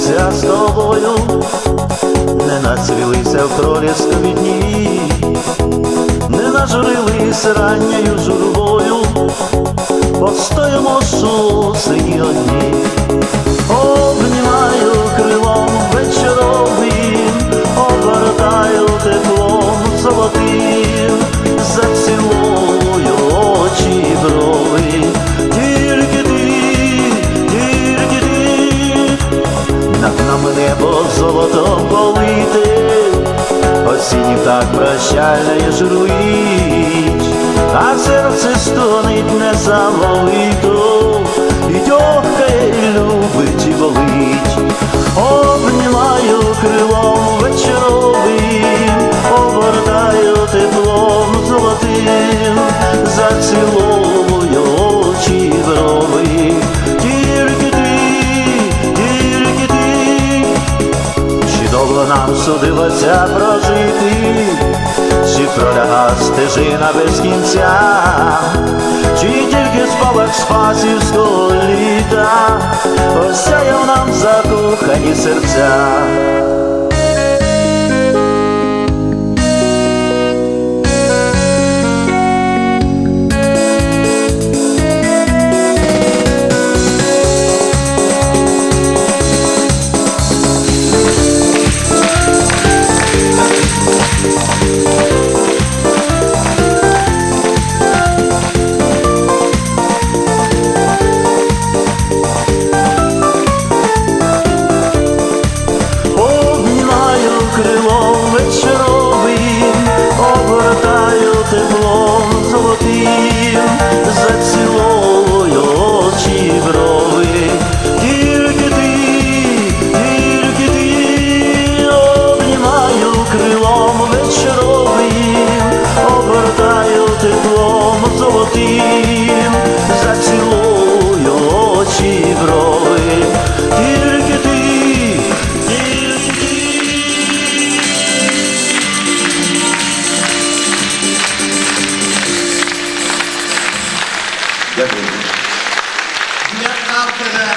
зустрітися з тобою, не нацвілися в проліскові дні, не нажурились ранньою журбою, постоїмо сусені одні, небо золотом полите, осінь так прощальна і журуїть, а серце стонить незамовито, і тьохкає, любить, і болить, обнімаю крилом вечоровим, обертаю теплом золотим, зацілую довго нам судилося прожити, чи проляга стежина без кінця, чи тільки спалах спасівського літа, осяяв нам закохані серця. сил Зацілую очі брови Тільки ти, тільки ти Дякую. Для автора,